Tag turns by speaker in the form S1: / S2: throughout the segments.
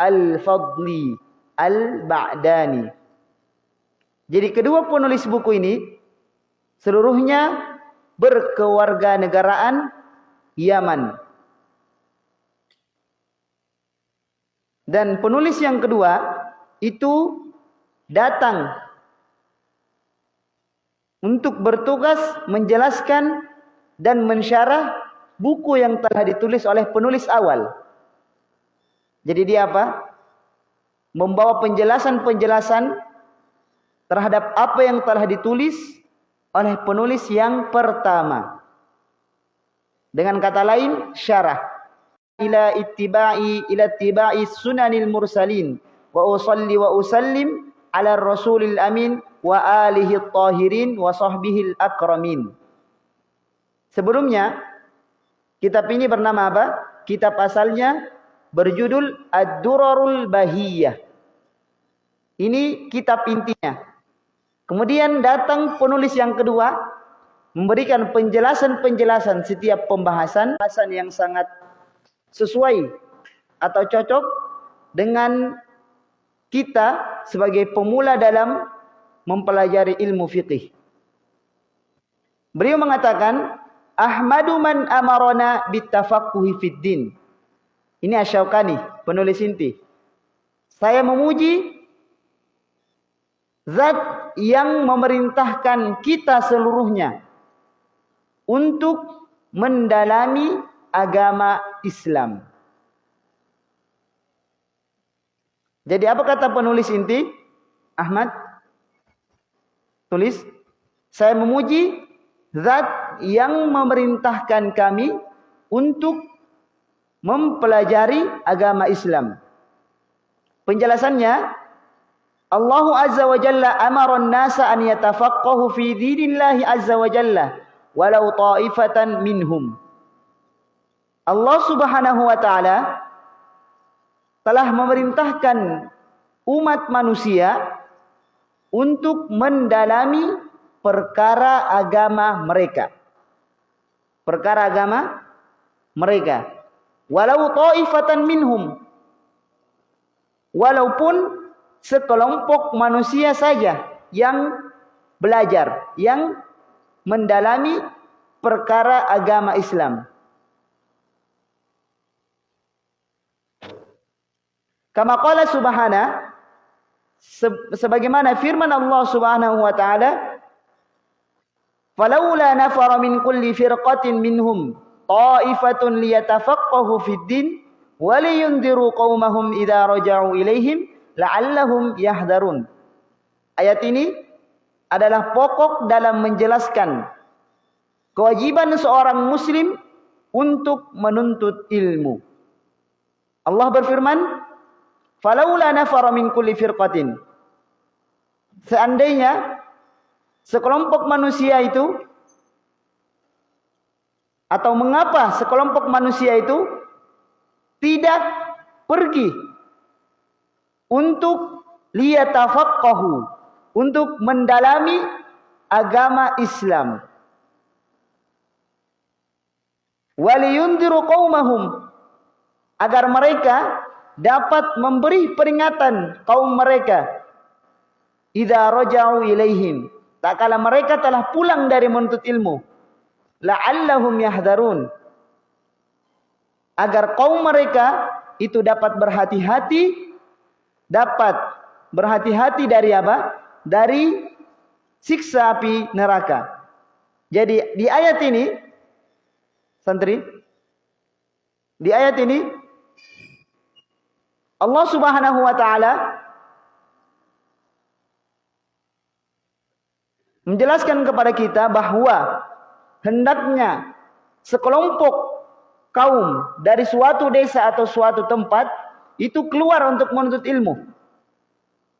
S1: Al-Fadli Al-Ba'dani. Jadi kedua penulis buku ini seluruhnya berkewarga negaraan Yaman. Dan penulis yang kedua itu datang untuk bertugas menjelaskan dan mensyarah buku yang telah ditulis oleh penulis awal. Jadi dia apa? Membawa penjelasan-penjelasan terhadap apa yang telah ditulis oleh penulis yang pertama. Dengan kata lain, syarah ila ittiba'i ila ittiba'i sunanil mursalin wa usalli wa usallim ala rasulil amin wa alihi tahirin wa sahbihi akramin. Sebelumnya kitab ini bernama apa? Kitab asalnya berjudul Ad-Durarul Bahiyah. Ini kitab intinya. Kemudian datang penulis yang kedua memberikan penjelasan-penjelasan setiap pembahasan, pembahasan yang sangat sesuai atau cocok dengan kita sebagai pemula dalam mempelajari ilmu fikih. Beliau mengatakan, Ahmadu man amarona bitafaqquhi fid din. Ini Asyaukani, penulis inti. Saya memuji zat yang memerintahkan kita seluruhnya untuk mendalami agama Islam. Jadi apa kata penulis inti? Ahmad tulis, saya memuji zat yang memerintahkan kami untuk mempelajari agama Islam. Penjelasannya, Allah Azza wa Jalla amara an-nasa an yatafaqqahu fi dinillahi Azza wa Jalla walau ta'ifatan minhum. Allah Subhanahu wa taala telah memerintahkan umat manusia untuk mendalami perkara agama mereka. Perkara agama mereka. Walau ta'ifatan minhum. Walaupun sekelompok manusia saja yang belajar, yang mendalami perkara agama Islam. Kama qala subhana sebagaimana firman Allah Subhanahu wa taala Falaula nafara min kulli firqatin minhum ta'ifatun liyatafaqahu fid din wa liyundiru qaumahum idza raja'u ilaihim la'allahum yahdharun. Ayat ini adalah pokok dalam menjelaskan kewajiban seorang muslim untuk menuntut ilmu. Allah berfirman, "Falaula nafara min kulli firqatin." Seandainya sekelompok manusia itu atau mengapa sekelompok manusia itu tidak pergi untuk liyatafaqahu untuk mendalami agama Islam waliyundiru qaumahum agar mereka dapat memberi peringatan kaum mereka idza raja'u ilaihim Tak kala mereka telah pulang dari menuntut ilmu. La'allahum yahdharun. Agar kaum mereka itu dapat berhati-hati. Dapat berhati-hati dari apa? Dari siksa api neraka. Jadi di ayat ini, santri, di ayat ini Allah Subhanahu wa taala menjelaskan kepada kita bahwa hendaknya sekelompok kaum dari suatu desa atau suatu tempat itu keluar untuk menuntut ilmu.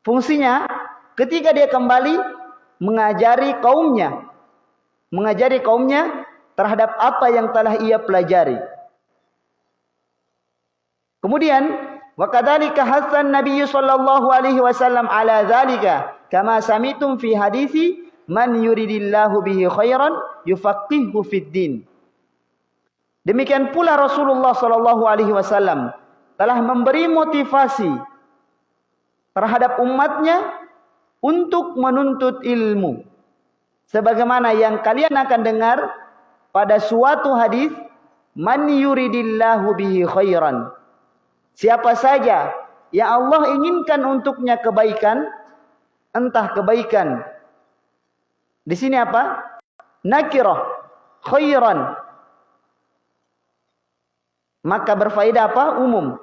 S1: Fungsinya ketika dia kembali mengajari kaumnya, mengajari kaumnya terhadap apa yang telah ia pelajari. Kemudian wa kadzalika hasan Nabi sallallahu alaihi wasallam ala dzalika kama samitum fi hadisi man yuridillahu bihi khairan yufaqihu fid. Demikian pula Rasulullah sallallahu alaihi wasallam telah memberi motivasi terhadap umatnya untuk menuntut ilmu. Sebagaimana yang kalian akan dengar pada suatu hadis, "Man yuridillahu bihi khairan." Siapa saja yang Allah inginkan untuknya kebaikan, entah kebaikan. Di sini apa? Nakirah, khairan. Maka berfaedah apa? Umum.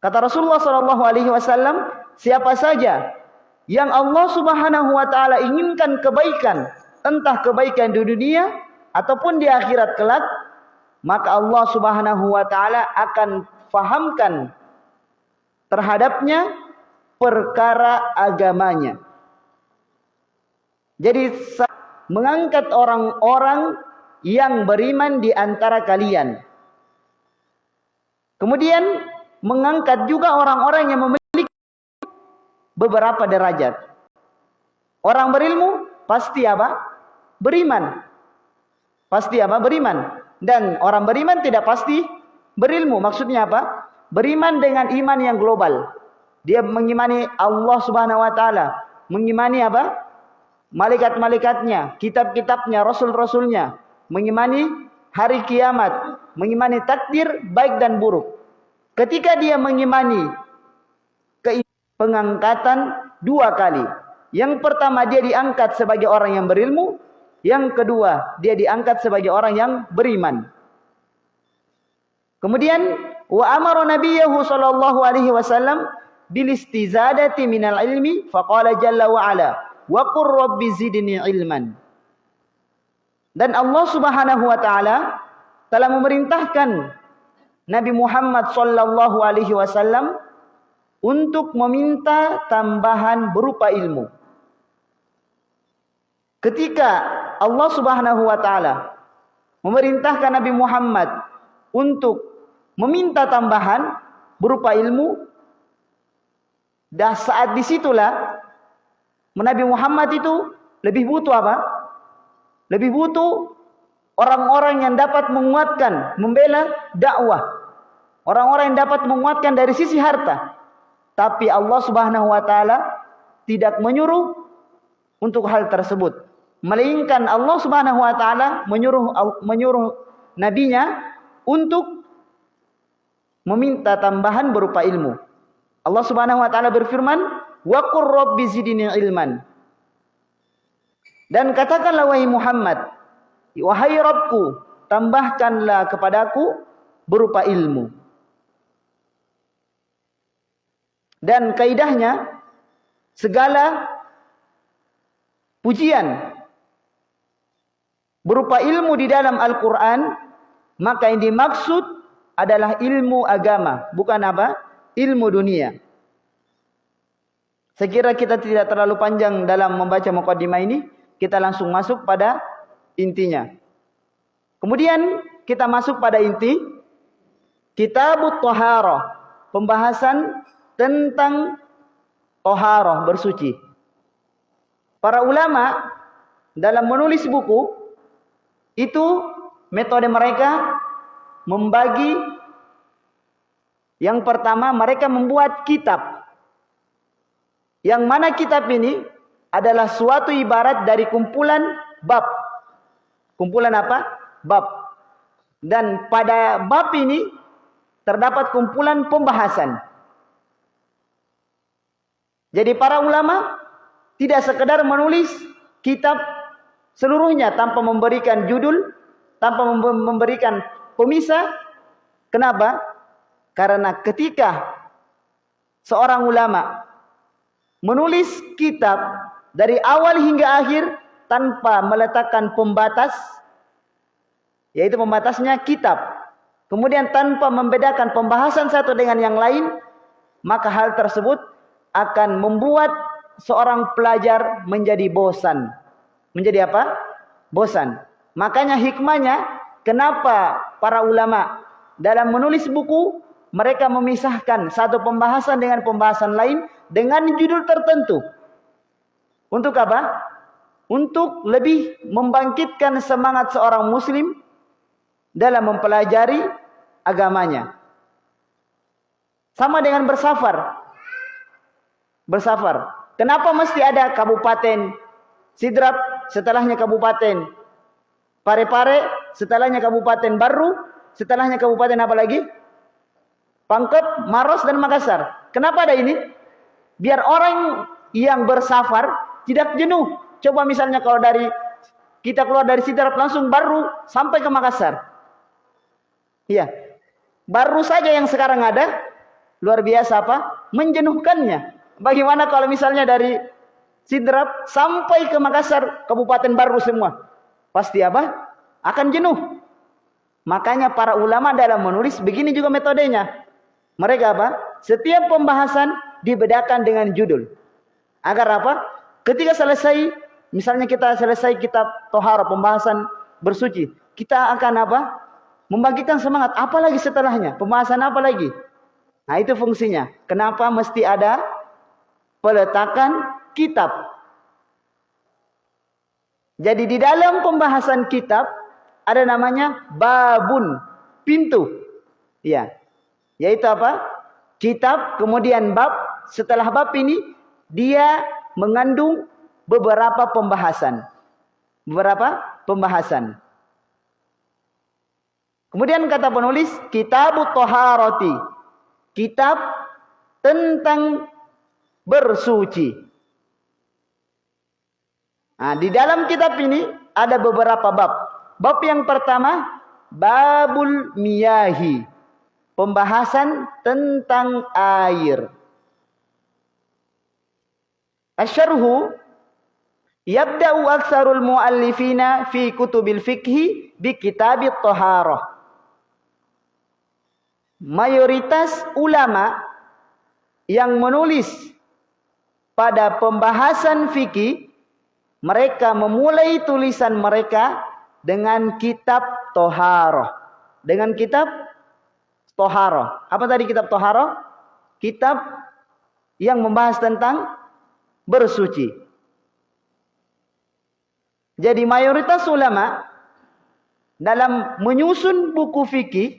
S1: Kata Rasulullah sallallahu alaihi wasallam, siapa saja yang Allah Subhanahu wa taala inginkan kebaikan, entah kebaikan di dunia ataupun di akhirat kelak, maka Allah Subhanahu wa taala akan fahamkan terhadapnya perkara agamanya. Jadi mengangkat orang-orang yang beriman di antara kalian. Kemudian mengangkat juga orang-orang yang memiliki beberapa derajat. Orang berilmu pasti apa? Beriman. Pasti apa? Beriman. Dan orang beriman tidak pasti berilmu. Maksudnya apa? Beriman dengan iman yang global. Dia mengimani Allah Subhanahu wa taala, mengimani apa? Malaikat-malaikatnya, kitab-kitabnya, rasul-rasulnya, mengimani hari kiamat, mengimani takdir baik dan buruk. Ketika dia mengimani pengangkatan dua kali. Yang pertama dia diangkat sebagai orang yang berilmu. Yang kedua dia diangkat sebagai orang yang beriman. Kemudian wa amara nabiyahu sallallahu alaihi wasallam bil istizadati minal ilmi faqala jalla wa ala wa qur rabbi zidni ilman. Dan Allah Subhanahu wa taala telah memerintahkan Nabi Muhammad sallallahu alaihi wasallam untuk meminta tambahan berupa ilmu. Ketika Allah Subhanahu wa taala memerintahkan Nabi Muhammad untuk meminta tambahan berupa ilmu, dah saat di situlah Nabi Muhammad itu lebih butuh apa? Lebih butuh orang-orang yang dapat menguatkan, membela dakwah. Orang-orang yang dapat menguatkan dari sisi harta. Tapi Allah Subhanahu wa taala tidak menyuruh untuk hal tersebut. Melainkan Allah Subhanahu wa taala menyuruh menyuruh nabinya untuk meminta tambahan berupa ilmu. Allah Subhanahu wa taala berfirman, "Wa qur rabbi zidni ilman." Dan katakanlah wahai Muhammad, Wahai Rabbku, tambahkanlah kepadaku berupa ilmu. Dan kaidahnya segala pujian berupa ilmu di dalam Al-Qur'an maka yang dimaksud adalah ilmu agama, bukan apa? Ilmu dunia. Sekira kita tidak terlalu panjang dalam membaca mukaddimah ini, kita langsung masuk pada intinya. Kemudian kita masuk pada inti Kitabut Toharoh, pembahasan tentang Toharoh bersuci. Para ulama dalam menulis buku itu metode mereka membagi yang pertama mereka membuat kitab. Yang mana kitab ini adalah suatu ibarat dari kumpulan bab Kumpulan apa? Bab. Dan pada bab ini terdapat kumpulan pembahasan. Jadi para ulama tidak sekedar menulis kitab seluruhnya tanpa memberikan judul, tanpa memberikan pemisah. Kenapa? Karena ketika seorang ulama menulis kitab dari awal hingga akhir tanpa meletakkan pembatas yaitu pembatasnya kitab. Kemudian tanpa membedakan pembahasan satu dengan yang lain maka hal tersebut akan membuat seorang pelajar menjadi bosan. Menjadi apa? Bosan. Makanya hikmahnya kenapa para ulama dalam menulis buku mereka memisahkan satu pembahasan dengan pembahasan lain dengan judul tertentu untuk apa untuk lebih membangkitkan semangat seorang muslim dalam mempelajari agamanya. Sama dengan bersafar. Bersafar. Kenapa mesti ada kabupaten Sidrap, setelahnya kabupaten Parepare, setelahnya kabupaten Baru, setelahnya kabupaten apa lagi? Pangkep, Maros dan Makassar. Kenapa ada ini? Biar orang yang bersafar tidak jenuh. Coba misalnya kalau dari kita keluar dari Sidrap langsung Baru sampai ke Makassar. Iya. Baru saja yang sekarang ada luar biasa apa? Menjenuhkannya. Bagaimana kalau misalnya dari Sidrap sampai ke Makassar, kabupaten baru semua. Pasti apa? Akan jenuh. Makanya para ulama dalam menulis begini juga metodenya. Mereka apa? Setiap pembahasan dibedakan dengan judul. Agar apa? Ketika selesai, misalnya kita selesai kitab Tohara, pembahasan bersuci. Kita akan apa? Membagikan semangat. Apalagi setelahnya? Pembahasan apa lagi? Nah itu fungsinya. Kenapa mesti ada peletakan kitab. Jadi di dalam pembahasan kitab ada namanya babun, pintu. Ya. Yaitu apa? Kitab kemudian bab, setelah bab ini dia mengandung beberapa pembahasan. Beberapa pembahasan. Kemudian kata penulis kitab toharoti. Kitab tentang bersuci. Nah, di dalam kitab ini ada beberapa bab. Bab yang pertama, babul miyahi. Pembahasan tentang air. Asyarhu yabda'u aksarul muallifina fi kutubil fikhi bi kitabit taharah. Mayoritas ulama yang menulis pada pembahasan fikih mereka memulai tulisan mereka dengan kitab Toharoh. Dengan kitab Toharoh. Apa tadi kitab Toharoh? Kitab yang membahas tentang bersuci. Jadi mayoritas ulama dalam menyusun buku fikih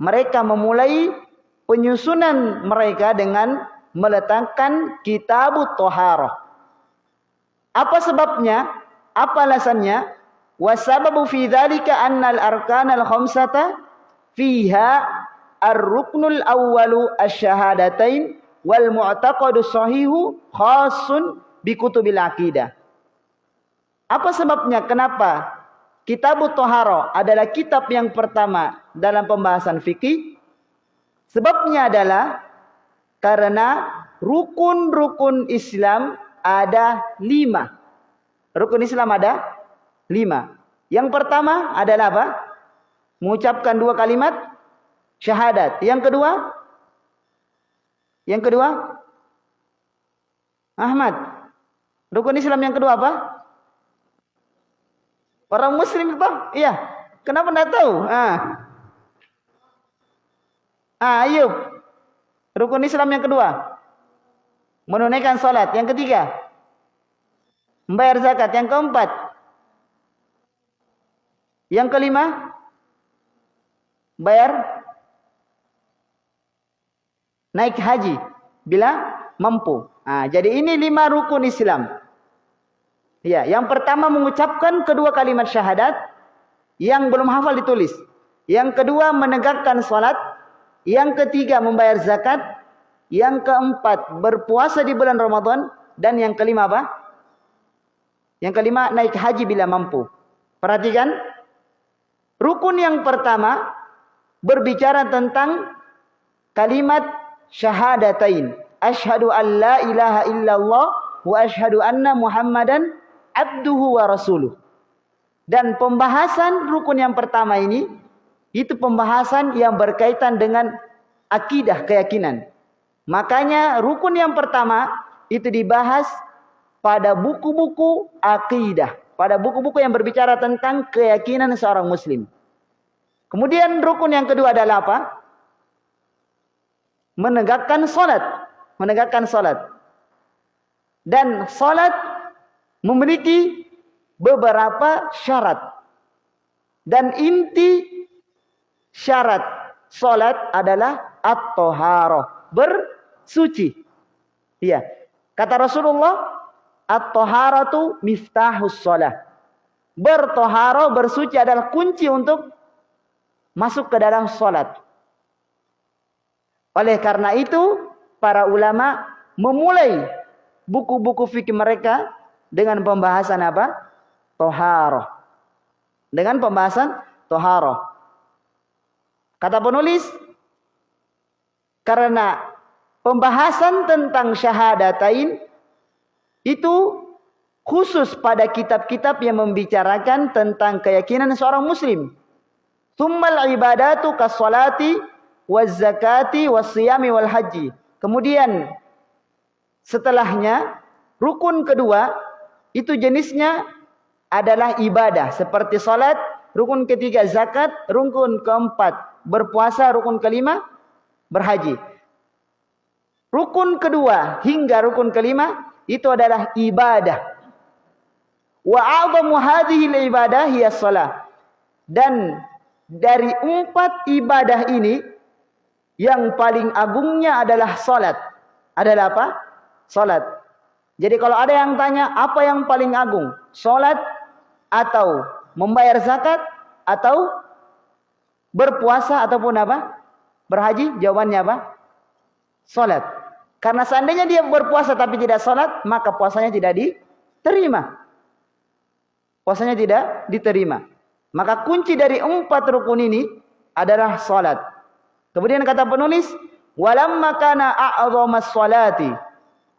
S1: mereka memulai penyusunan mereka dengan meletakkan kitab toharoh. Apa sebabnya? Apa alasannya? Wasababu fi dzalika anna al-arkan al-khamsata fiha ar-ruknul awwalu asy-syahadatain wal mu'taqadu sahihu khasun bi kutubil aqidah. Apa sebabnya? Kenapa? Kitab Toharo adalah kitab yang pertama dalam pembahasan fikih Sebabnya adalah karena rukun-rukun Islam ada lima. Rukun Islam ada lima. Yang pertama adalah apa? Mengucapkan dua kalimat syahadat. Yang kedua? Yang kedua? Ahmad. Rukun Islam yang kedua apa? Orang muslim apa? Iya. Kenapa tidak tahu? Ah. Ah, Ayub. Rukun Islam yang kedua. Menunaikan salat. Yang ketiga. Membayar zakat. Yang keempat. Yang kelima. Bayar. Naik haji. Bila mampu. Ah, jadi ini lima rukun Islam. Ya, yang pertama mengucapkan kedua kalimat syahadat yang belum hafal ditulis. Yang kedua menegakkan salat yang ketiga membayar zakat. Yang keempat berpuasa di bulan Ramadan. Dan yang kelima apa? Yang kelima naik haji bila mampu. Perhatikan. Rukun yang pertama berbicara tentang kalimat syahadatain. Ashhadu an la ilaha illallah wa ashhadu anna Muhammadan abduhu wa rasuluh. Dan pembahasan rukun yang pertama ini itu pembahasan yang berkaitan dengan akidah keyakinan. Makanya rukun yang pertama itu dibahas pada buku-buku akidah, pada buku-buku yang berbicara tentang keyakinan seorang muslim. Kemudian rukun yang kedua adalah apa? Menegakkan salat, menegakkan salat. Dan salat memiliki beberapa syarat. Dan inti syarat salat adalah at-taharah, bersuci. Iya. Kata Rasulullah, at-taharatu miftahus salat. Bertoharo, bersuci adalah kunci untuk masuk ke dalam salat. Oleh karena itu, para ulama memulai buku-buku fikih mereka dengan pembahasan apa? Toharoh. Dengan pembahasan toharoh. Kata penulis, karena pembahasan tentang syahadatain itu khusus pada kitab-kitab yang membicarakan tentang keyakinan seorang muslim. Tsummal ibadatu kasolati waz zakati was siyami wal haji. Kemudian setelahnya rukun kedua itu jenisnya adalah ibadah seperti salat, rukun ketiga zakat, rukun keempat berpuasa, rukun kelima berhaji. Rukun kedua hingga rukun kelima itu adalah ibadah. Wa 'azamu hadhihi al-ibadah hiya shalah. Dan dari empat ibadah ini yang paling agungnya adalah salat. Adalah apa? Salat. Jadi kalau ada yang tanya apa yang paling agung? Salat atau membayar zakat atau berpuasa ataupun apa? Berhaji? Jawabannya apa? Salat. Karena seandainya dia berpuasa tapi tidak salat, maka puasanya tidak diterima. Puasanya tidak diterima. Maka kunci dari empat rukun ini adalah salat. Kemudian kata penulis, walamma kana a'zamas salati,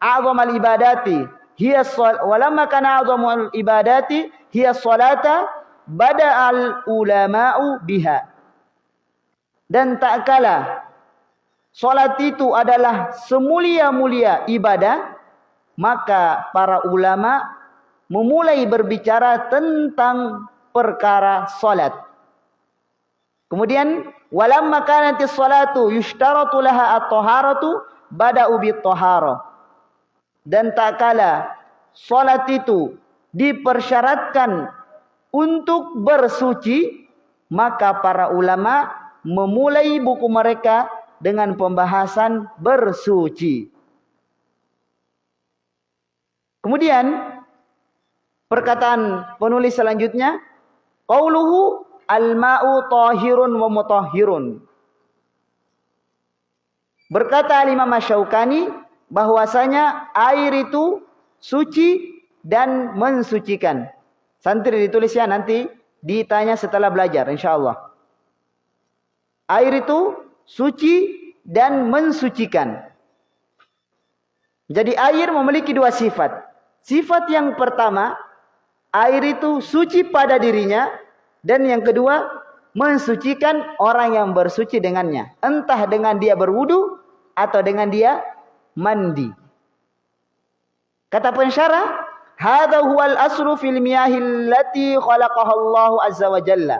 S1: a'zamal ibadati, hiya walamma kana a'zamal ibadati hiya salata bada'al ulama'u biha. Dan tak kala salat itu adalah semulia-mulia ibadah, maka para ulama memulai berbicara tentang perkara salat. Kemudian walamma kanati salatu yushtaratu laha at-taharatu bada'u bit-taharah. Dan tak kala salat itu dipersyaratkan untuk bersuci, maka para ulama memulai buku mereka dengan pembahasan bersuci. Kemudian perkataan penulis selanjutnya Qauluhu al-ma'u tahirun wa mutahhirun. Berkata Imam Masyaukani bahwasanya air itu suci dan mensucikan. Santri ditulis ya nanti ditanya setelah belajar insyaallah. Air itu suci dan mensucikan. Jadi air memiliki dua sifat. Sifat yang pertama air itu suci pada dirinya dan yang kedua mensucikan orang yang bersuci dengannya. Entah dengan dia berwudu atau dengan dia mandi. Kata pensyarah hadha huwal aslu fil miyahil lati khalaqaha Allah azza wa jalla.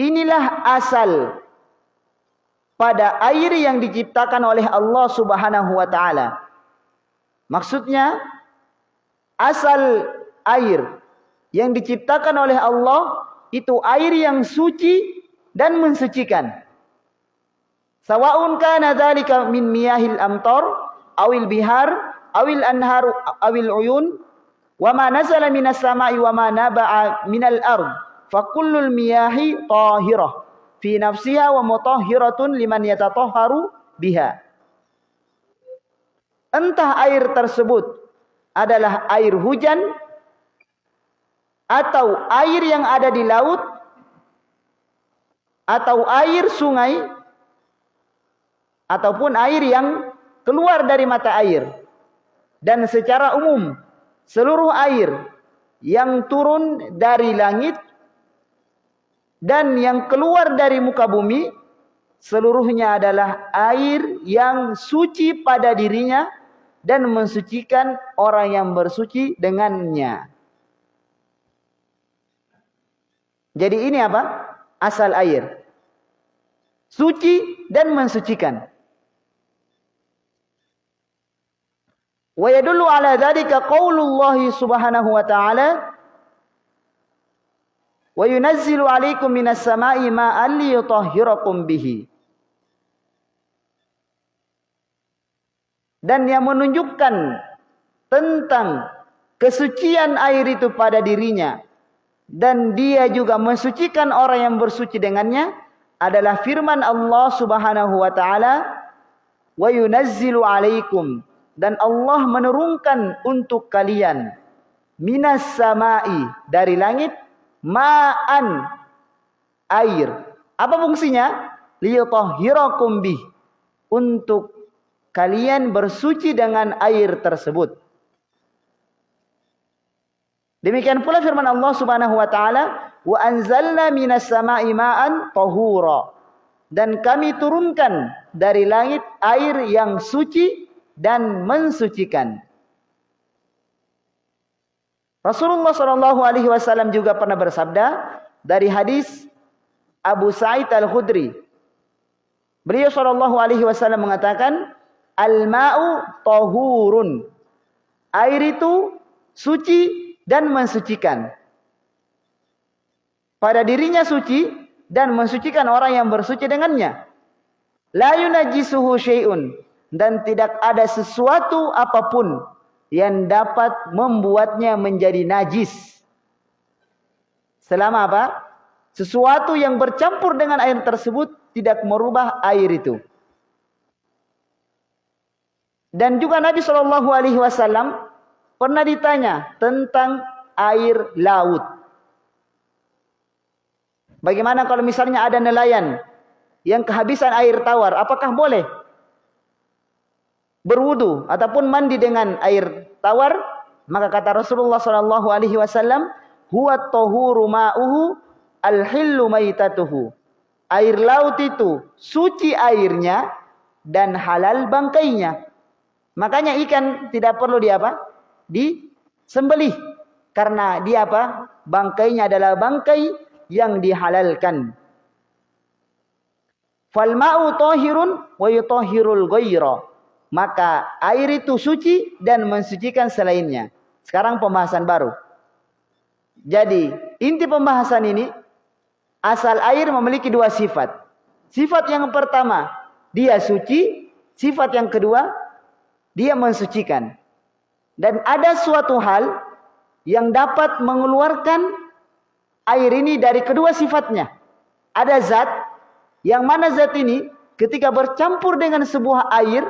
S1: Inilah asal pada air yang diciptakan oleh Allah Subhanahu wa taala. Maksudnya asal air yang diciptakan oleh Allah itu air yang suci dan mensucikan. Sawa'un kana dzalika min miyahil amtar awil bihar awil anhar awil uyun wa ma nazala minas sama'i wa ma naba'a minal ard fa kullul miyahi tahirah fi nafsiha wa mutahhiratun liman yatatahharu biha. Entah air tersebut adalah air hujan atau air yang ada di laut atau air sungai ataupun air yang keluar dari mata air dan secara umum seluruh air yang turun dari langit dan yang keluar dari muka bumi seluruhnya adalah air yang suci pada dirinya dan mensucikan orang yang bersuci dengannya. Jadi ini apa? Asal air. Suci dan mensucikan. Wa yadullu ala dzalika qaulullah subhanahu wa ta'ala wa yunazzilu 'alaikum minas sama'i ma'an liyutahhirakum bihi. Dan yang menunjukkan tentang kesucian air itu pada dirinya dan dia juga mensucikan orang yang bersuci dengannya adalah firman Allah Subhanahu wa taala wa yunazzilu 'alaikum dan Allah menurunkan untuk kalian minas samai dari langit ma'an air. Apa fungsinya? Liyutahhirakum bih. Untuk kalian bersuci dengan air tersebut. Demikian pula firman Allah Subhanahu wa taala, "Wa anzalna minas sama'i ma'an tahura." Dan kami turunkan dari langit air yang suci dan mensucikan. Rasulullah Shallallahu Alaihi Wasallam juga pernah bersabda dari hadis Abu Sa'id Al Khudri. Beliau Shallallahu Alaihi Wasallam mengatakan, al ma'u tohurun. Air itu suci dan mensucikan. Pada dirinya suci dan mensucikan orang yang bersuci dengannya. La yunajisuhu syai'un dan tidak ada sesuatu apa pun yang dapat membuatnya menjadi najis. Selama apa? Sesuatu yang bercampur dengan air tersebut tidak merubah air itu. Dan juga Nabi Shallallahu Alaihi Wasallam pernah ditanya tentang air laut. Bagaimana kalau misalnya ada nelayan yang kehabisan air tawar, apakah boleh berwudu ataupun mandi dengan air tawar, maka kata Rasulullah sallallahu alaihi wasallam, huwa ma'uhu al-hillu maitatuhu. Air laut itu suci airnya dan halal bangkainya. Makanya ikan tidak perlu di apa? Disembelih. Karena dia apa? Bangkainya adalah bangkai yang dihalalkan. Fal ma'u tahirun wa yutahhirul maka air itu suci dan mensucikan selainnya. Sekarang pembahasan baru. Jadi, inti pembahasan ini asal air memiliki dua sifat. Sifat yang pertama, dia suci, sifat yang kedua, dia mensucikan. Dan ada suatu hal yang dapat mengeluarkan air ini dari kedua sifatnya. Ada zat yang mana zat ini ketika bercampur dengan sebuah air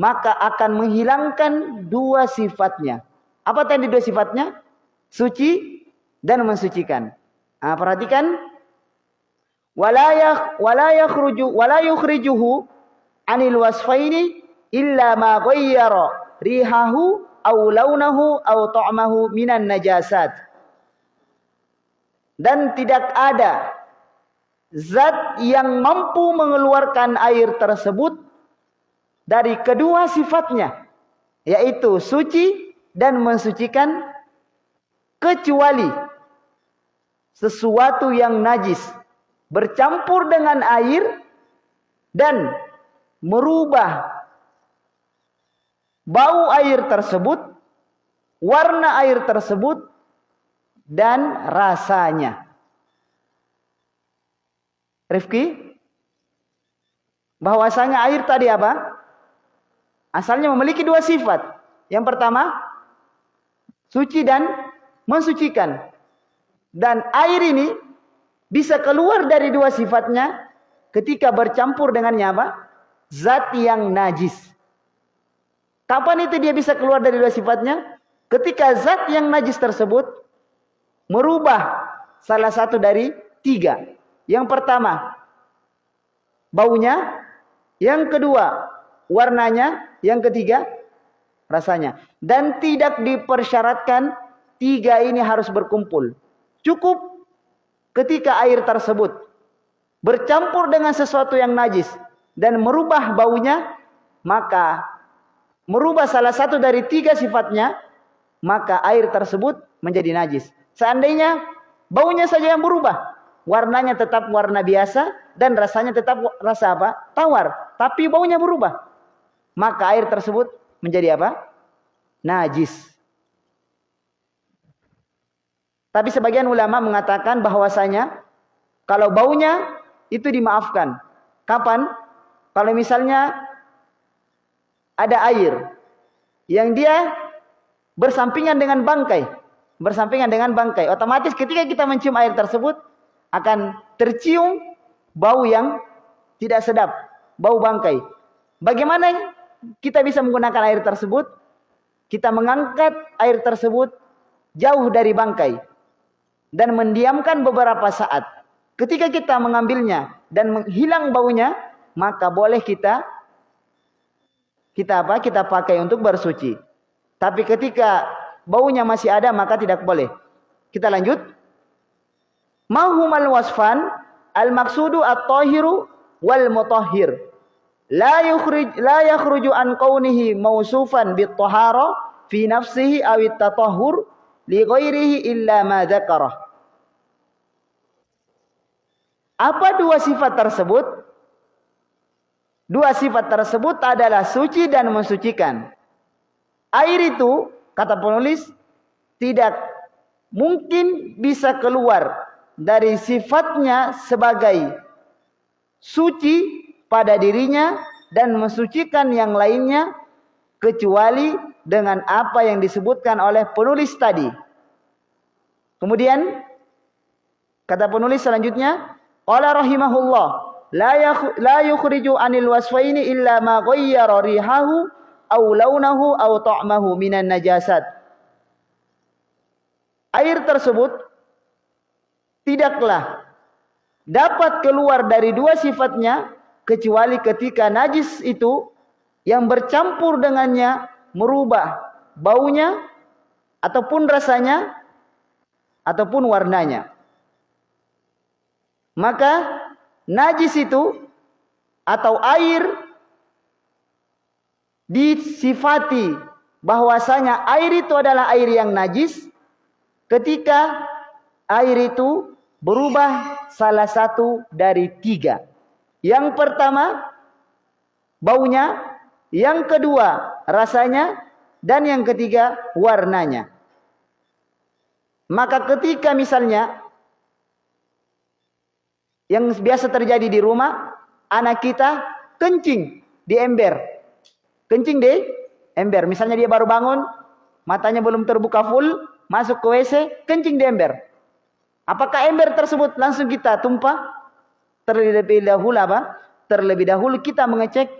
S1: maka akan menghilangkan dua sifatnya. Apa tadi dua sifatnya? Suci dan mensucikan. Nah, perhatikan walayah walayah yakhruju wala yukhrijuhu anil wasfaini illa ma ghayyara rihahu aw launahu aw ta'mahu minan najasat. Dan tidak ada zat yang mampu mengeluarkan air tersebut dari kedua sifatnya yaitu suci dan mensucikan kecuali sesuatu yang najis bercampur dengan air dan merubah bau air tersebut, warna air tersebut dan rasanya. Rifki, bahwasanya air tadi apa? Asalnya memiliki dua sifat. Yang pertama, suci dan mensucikan. Dan air ini bisa keluar dari dua sifatnya ketika bercampur dengannya apa? Zat yang najis. Kapan itu dia bisa keluar dari dua sifatnya? Ketika zat yang najis tersebut merubah salah satu dari tiga. Yang pertama, baunya. Yang kedua, warnanya, yang ketiga rasanya. Dan tidak dipersyaratkan tiga ini harus berkumpul. Cukup ketika air tersebut bercampur dengan sesuatu yang najis dan merubah baunya, maka merubah salah satu dari tiga sifatnya, maka air tersebut menjadi najis. Seandainya baunya saja yang berubah, warnanya tetap warna biasa dan rasanya tetap rasa apa? Tawar, tapi baunya berubah maka air tersebut menjadi apa? Najis. Tapi sebagian ulama mengatakan bahwasanya kalau baunya itu dimaafkan. Kapan? Kalau misalnya ada air yang dia bersampingan dengan bangkai, bersampingan dengan bangkai, otomatis ketika kita mencium air tersebut akan tercium bau yang tidak sedap, bau bangkai. Bagaimana kita bisa menggunakan air tersebut? Kita mengangkat air tersebut jauh dari bangkai dan mendiamkan beberapa saat. Ketika kita mengambilnya dan menghilang baunya, maka boleh kita kita apa? Kita pakai untuk bersuci. Tapi ketika baunya masih ada maka tidak boleh. Kita lanjut. Mahumal wasfan al maksudu at-tahiru wal mutahhir. La yukhrij la yakhruju an kaunihi mausufan bit tahara fi nafsihi aw at-tatahhur li ghairihi illa ma dzakarah. Apa dua sifat tersebut? Dua sifat tersebut adalah suci dan mensucikan. Air itu, kata penulis, tidak mungkin bisa keluar dari sifatnya sebagai suci pada dirinya dan mensucikan yang lainnya kecuali dengan apa yang disebutkan oleh penulis tadi. Kemudian kata penulis selanjutnya Qala rahimahullah la yukhriju anil wasfaini illa ma ghayyara rihahu aw launahu aw ta'mahu minan najasat. Air tersebut tidaklah dapat keluar dari dua sifatnya kecuali ketika najis itu yang bercampur dengannya merubah baunya ataupun rasanya ataupun warnanya. Maka najis itu atau air disifati bahwasanya air itu adalah air yang najis ketika air itu berubah salah satu dari tiga. Yang pertama baunya, yang kedua rasanya, dan yang ketiga warnanya. Maka ketika misalnya yang biasa terjadi di rumah, anak kita kencing di ember. Kencing di ember. Misalnya dia baru bangun, matanya belum terbuka full, masuk ke WC, kencing di ember. Apakah ember tersebut langsung kita tumpah? Terlebih dahulu apa? Terlebih dahulu kita mengecek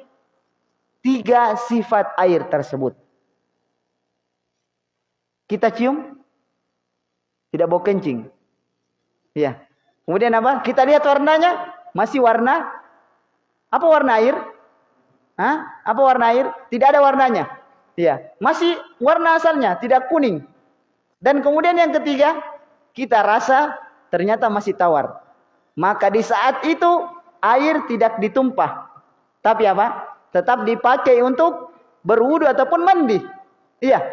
S1: tiga sifat air tersebut. Kita cium, tidak bau kencing. Ya, Kemudian apa? Kita lihat warnanya, masih warna apa warna air? Hah? Apa warna air? Tidak ada warnanya. Iya, masih warna asalnya, tidak kuning. Dan kemudian yang ketiga, kita rasa ternyata masih tawar. Maka di saat itu air tidak ditumpah. Tapi apa? Tetap dipakai untuk berwudu ataupun mandi. Iya.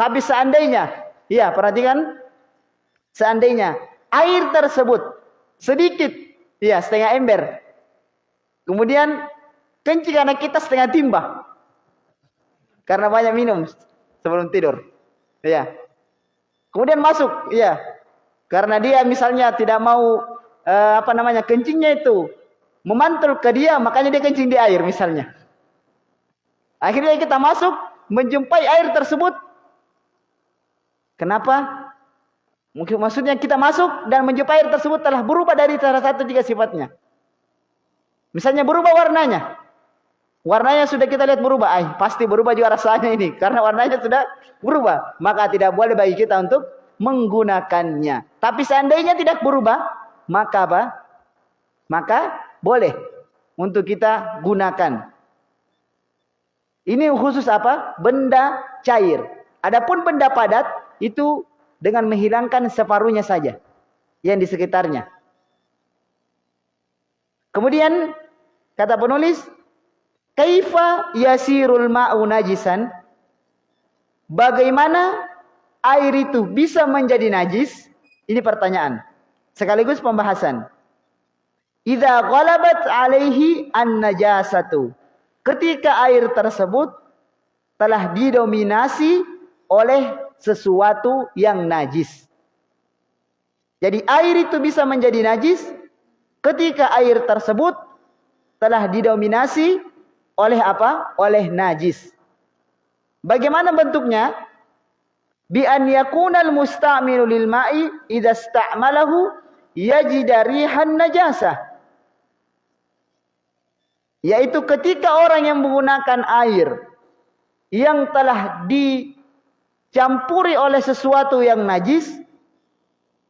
S1: Tapi seandainya, iya perhatikan, seandainya air tersebut sedikit, ya setengah ember. Kemudian kencing anak kita setengah timba. Karena banyak minum sebelum tidur. Ya. Kemudian masuk, ya. Karena dia misalnya tidak mau eh, apa namanya kencingnya itu memantul ke dia, makanya dia kencing di air misalnya. Akhirnya kita masuk menjumpai air tersebut. Kenapa? Mungkin maksudnya kita masuk dan menjumpai air tersebut telah berubah dari salah satu tiga sifatnya. Misalnya berubah warnanya. Warnanya sudah kita lihat berubah. Ay, pasti berubah juga rasanya ini. Karena warnanya sudah berubah. Maka tidak boleh bagi kita untuk menggunakannya. Tapi seandainya tidak berubah. Maka apa? Maka boleh untuk kita gunakan. Ini khusus apa? Benda cair. Adapun benda padat itu dengan menghilangkan separuhnya saja yang di sekitarnya. Kemudian kata penulis, kaifa yasirul ma'u najisan? Bagaimana air itu bisa menjadi najis? Ini pertanyaan. Sekaligus pembahasan. Idza ghalabat alaihi an-najasatu. Ketika air tersebut telah didominasi oleh sesuatu yang najis. Jadi air itu bisa menjadi najis ketika air tersebut telah didominasi oleh apa? Oleh najis. Bagaimana bentuknya? Bi an yakunal musta'milu lil ma'i idza ista'malahu yajida rihan najasah. Yaitu ketika orang yang menggunakan air yang telah dicampuri oleh sesuatu yang najis,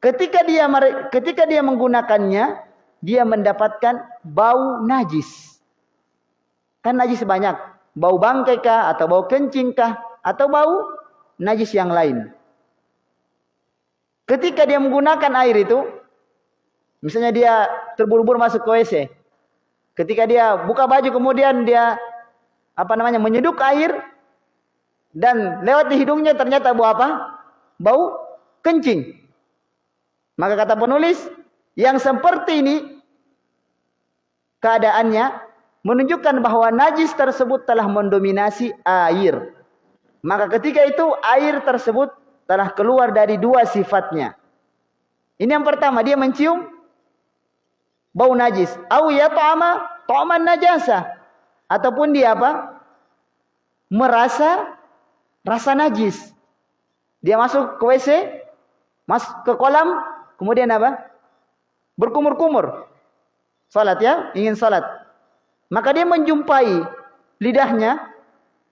S1: ketika dia ketika dia menggunakannya, dia mendapatkan bau najis. Kan najis banyak, bau bangkai kah atau bau kencing kah atau bau najis yang lain. Ketika dia menggunakan air itu, misalnya dia terburu-buru masuk ke WC. Ketika dia buka baju kemudian dia apa namanya menyeduk air, dan lewat di hidungnya ternyata bau apa? Bau kencing. Maka kata penulis, yang seperti ini keadaannya menunjukkan bahwa najis tersebut telah mendominasi air. Maka ketika itu air tersebut telah keluar dari dua sifatnya. Ini yang pertama, dia mencium bau najis. Au ya ta'ama ta'man najasa. Ataupun dia apa? Merasa rasa najis. Dia masuk ke WC, masuk ke kolam, kemudian apa? Berkumur-kumur. Salat ya, ingin salat. Maka dia menjumpai lidahnya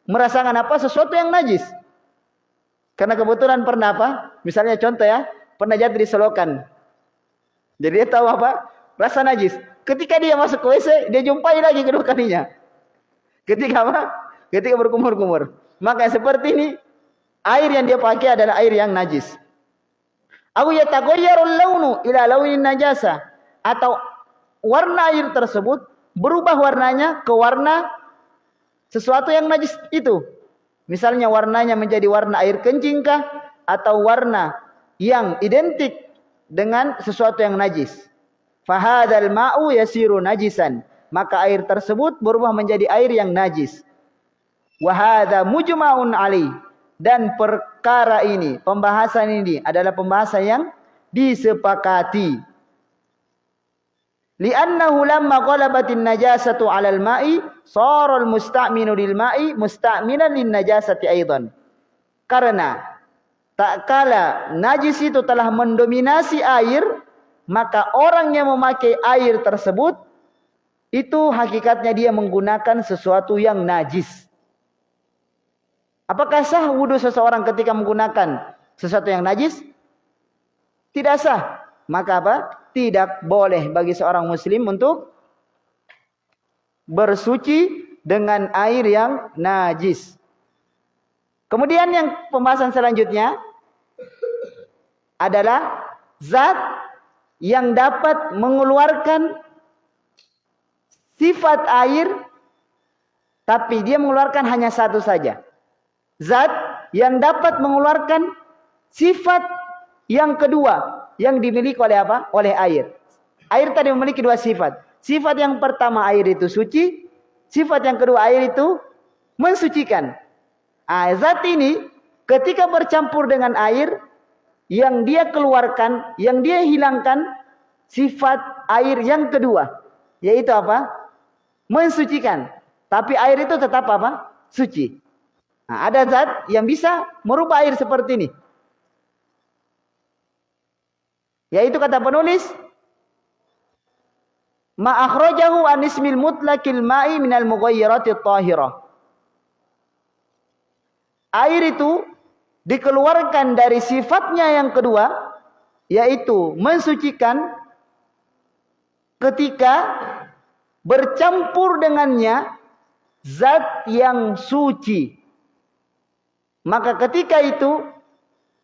S1: merasakan apa? Sesuatu yang najis. Karena kebetulan pernah apa? Misalnya contoh ya, pernah jatuh di selokan. Jadi dia tahu apa? Rasa najis. Ketika dia masuk ke WC, dia jumpai lagi kedua kalinya. Ketika apa? Ketika berkumur-kumur. Maka seperti ini air yang dia pakai adalah air yang najis. Aku yataghayyarul launu ila launin najasa atau warna air tersebut berubah warnanya ke warna sesuatu yang najis itu. Misalnya warnanya menjadi warna air kencing kah atau warna yang identik dengan sesuatu yang najis. Fahadal ma'u yasiru najisan. Maka air tersebut berubah menjadi air yang najis. Wahada mujma'un ali. Dan perkara ini, pembahasan ini adalah pembahasan yang disepakati. Li'annahu lamma qalabatin najasatu 'alal ma'i, sara al-musta'minu lil ma'i musta'minan lin najasati aidan. Karena tak kala najis itu telah mendominasi air, maka orang yang memakai air tersebut itu hakikatnya dia menggunakan sesuatu yang najis. Apakah sah wudhu seseorang ketika menggunakan sesuatu yang najis? Tidak sah. Maka apa? Tidak boleh bagi seorang muslim untuk bersuci dengan air yang najis. Kemudian yang pembahasan selanjutnya adalah zat yang dapat mengeluarkan sifat air tapi dia mengeluarkan hanya satu saja zat yang dapat mengeluarkan sifat yang kedua yang dimiliki oleh apa? Oleh air. Air tadi memiliki dua sifat. Sifat yang pertama air itu suci, sifat yang kedua air itu mensucikan. Nah, zat ini ketika bercampur dengan air yang dia keluarkan, yang dia hilangkan sifat air yang kedua, yaitu apa? Mensucikan. Tapi air itu tetap apa? Suci. Nah, ada zat yang bisa merubah air seperti ini. Yaitu kata penulis, ma akhrajahu an ismil mutlaqil ma'i minal mughayyirati tahirah. Air itu dikeluarkan dari sifatnya yang kedua yaitu mensucikan ketika bercampur dengannya zat yang suci maka ketika itu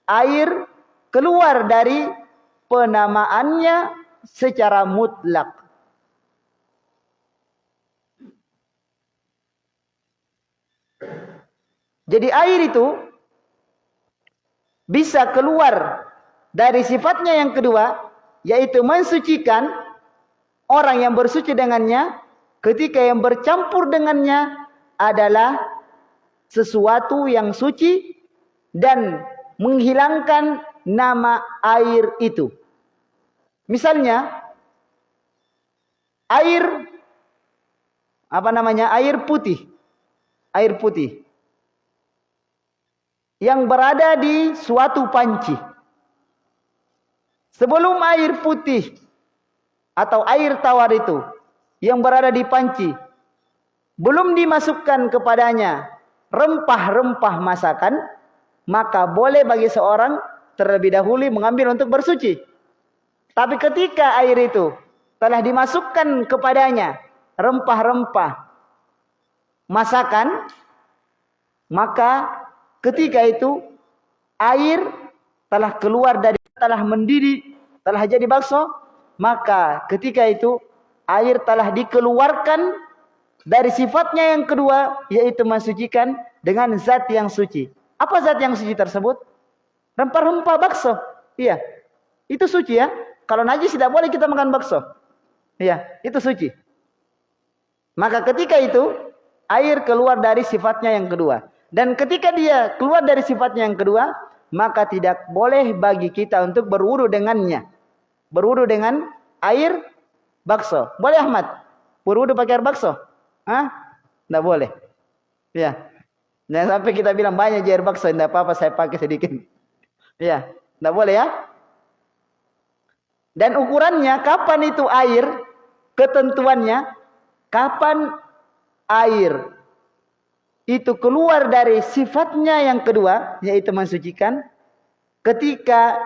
S1: air keluar dari penamaannya secara mutlak. Jadi air itu bisa keluar dari sifatnya yang kedua yaitu mensucikan orang yang bersuci dengannya ketika yang bercampur dengannya adalah sesuatu yang suci dan menghilangkan nama air itu. Misalnya air apa namanya? air putih. Air putih yang berada di suatu panci. Sebelum air putih atau air tawar itu yang berada di panci belum dimasukkan kepadanya rempah-rempah masakan, maka boleh bagi seorang terlebih dahulu mengambil untuk bersuci. Tapi ketika air itu telah dimasukkan kepadanya rempah-rempah masakan, maka ketika itu air telah keluar dari telah mendidih, telah jadi bakso, maka ketika itu air telah dikeluarkan dari sifatnya yang kedua yaitu mensucikan dengan zat yang suci. Apa zat yang suci tersebut? Rempah-rempah bakso. Iya. Itu suci ya. Kalau najis tidak boleh kita makan bakso. Iya, itu suci. Maka ketika itu air keluar dari sifatnya yang kedua. Dan ketika dia keluar dari sifatnya yang kedua, maka tidak boleh bagi kita untuk berwudu dengannya. Berwudu dengan air bakso. Boleh Ahmad? Berwudu pakai air bakso? Hah? Tidak boleh. Ya. Jangan sampai kita bilang banyak air bakso, tidak apa-apa saya pakai sedikit. Ya, tidak boleh ya. Dan ukurannya kapan itu air? Ketentuannya kapan air itu keluar dari sifatnya yang kedua yaitu mensucikan ketika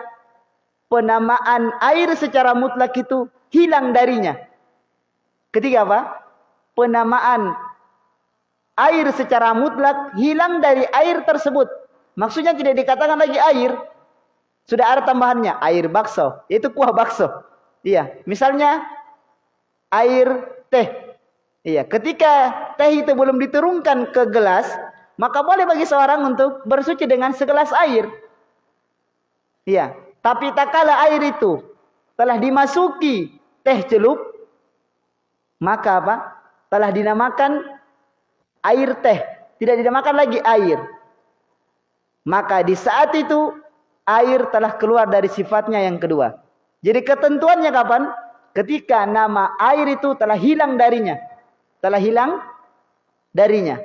S1: penamaan air secara mutlak itu hilang darinya. Ketika apa? Penamaan air secara mutlak hilang dari air tersebut. Maksudnya tidak dikatakan lagi air, sudah ada tambahannya, air bakso. Itu kuah bakso. Iya, misalnya air teh. Iya, ketika teh itu belum diturunkan ke gelas, maka boleh bagi seorang untuk bersuci dengan segelas air. Iya, tapi tak kala air itu telah dimasuki teh celup, maka apa? Telah dinamakan air teh, tidak dinamakan lagi air. Maka di saat itu air telah keluar dari sifatnya yang kedua. Jadi ketentuannya kapan? Ketika nama air itu telah hilang darinya. Telah hilang darinya.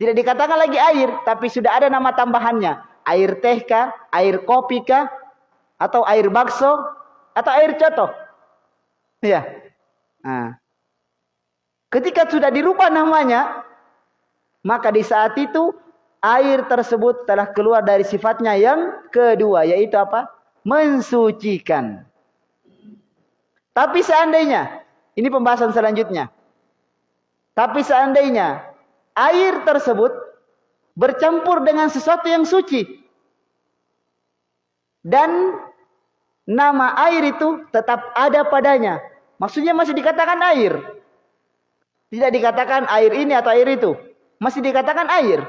S1: Tidak dikatakan lagi air, tapi sudah ada nama tambahannya. Air teh kah? Air kopi kah? Atau air bakso? Atau air coto? Ya. Nah. Ketika sudah dirubah namanya, maka di saat itu air tersebut telah keluar dari sifatnya yang kedua yaitu apa? mensucikan. Tapi seandainya ini pembahasan selanjutnya. Tapi seandainya air tersebut bercampur dengan sesuatu yang suci dan nama air itu tetap ada padanya. Maksudnya masih dikatakan air. Tidak dikatakan air ini atau air itu. Masih dikatakan air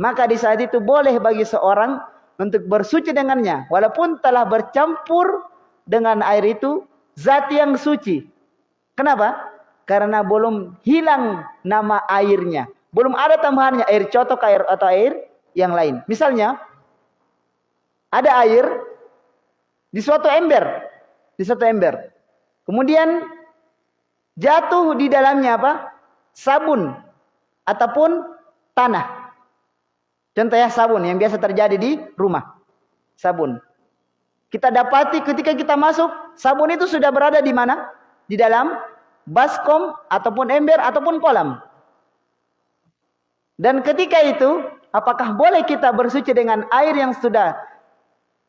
S1: maka di saat itu boleh bagi seorang untuk bersuci dengannya walaupun telah bercampur dengan air itu zat yang suci. Kenapa? Karena belum hilang nama airnya. Belum ada tambahannya air cotok air atau air yang lain. Misalnya ada air di suatu ember, di suatu ember. Kemudian jatuh di dalamnya apa? Sabun ataupun tanah. Contoh ya sabun yang biasa terjadi di rumah. Sabun. Kita dapati ketika kita masuk, sabun itu sudah berada di mana? Di dalam baskom ataupun ember ataupun kolam. Dan ketika itu, apakah boleh kita bersuci dengan air yang sudah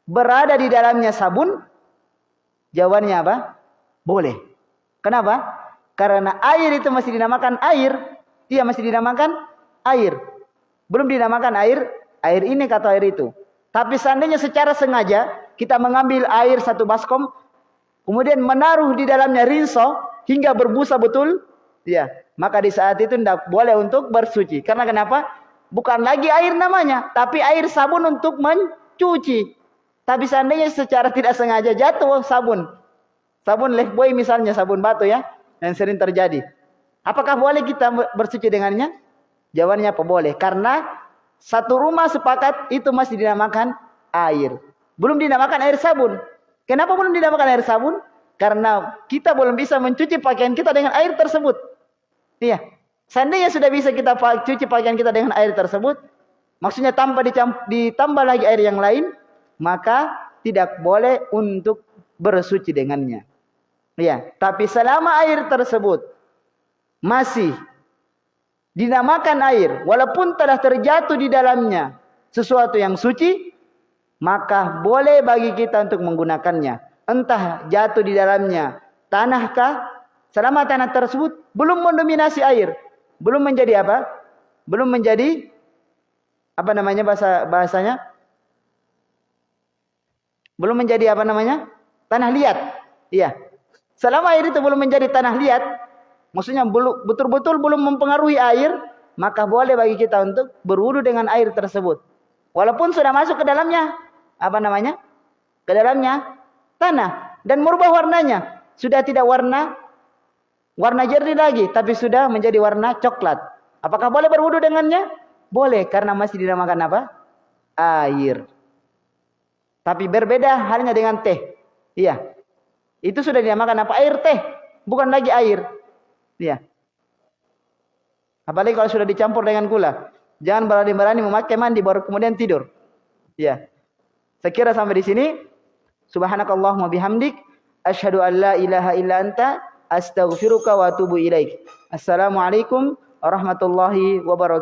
S1: berada di dalamnya sabun? Jawabannya apa? Boleh. Kenapa? Karena air itu masih dinamakan air. Dia masih dinamakan air. Belum dinamakan air, air ini kata air itu. Tapi seandainya secara sengaja kita mengambil air satu baskom, kemudian menaruh di dalamnya rinso hingga berbusa betul, ya, maka di saat itu tidak boleh untuk bersuci. Karena kenapa? Bukan lagi air namanya, tapi air sabun untuk mencuci. Tapi seandainya secara tidak sengaja jatuh sabun, sabun lefboy misalnya sabun batu ya, yang sering terjadi. Apakah boleh kita bersuci dengannya? Jawabannya apa boleh? Karena satu rumah sepakat itu masih dinamakan air. Belum dinamakan air sabun. Kenapa belum dinamakan air sabun? Karena kita belum bisa mencuci pakaian kita dengan air tersebut. Iya. Seandainya sudah bisa kita cuci pakaian kita dengan air tersebut, maksudnya tanpa ditambah lagi air yang lain, maka tidak boleh untuk bersuci dengannya. Iya, tapi selama air tersebut masih dinamakan air, walaupun telah terjatuh di dalamnya sesuatu yang suci, maka boleh bagi kita untuk menggunakannya. Entah jatuh di dalamnya tanahkah, selama tanah tersebut belum mendominasi air, belum menjadi apa? Belum menjadi apa namanya bahasa bahasanya? Belum menjadi apa namanya? Tanah liat. Iya. Selama air itu belum menjadi tanah liat, maksudnya betul-betul belum mempengaruhi air, maka boleh bagi kita untuk berwudu dengan air tersebut. Walaupun sudah masuk ke dalamnya apa namanya? Ke dalamnya tanah dan merubah warnanya. Sudah tidak warna warna jernih lagi, tapi sudah menjadi warna coklat. Apakah boleh berwudu dengannya? Boleh, karena masih dinamakan apa? Air. Tapi berbeda halnya dengan teh. Iya. Itu sudah dinamakan apa? Air teh, bukan lagi air. Iya. Apalagi kalau sudah dicampur dengan gula. Jangan berani-berani memakai mandi baru kemudian tidur. Iya. Saya kira sampai di sini. Subhanakallahumma bihamdik asyhadu an la ilaha illa anta astaghfiruka wa atubu ilaik. Assalamualaikum warahmatullahi wabarakatuh.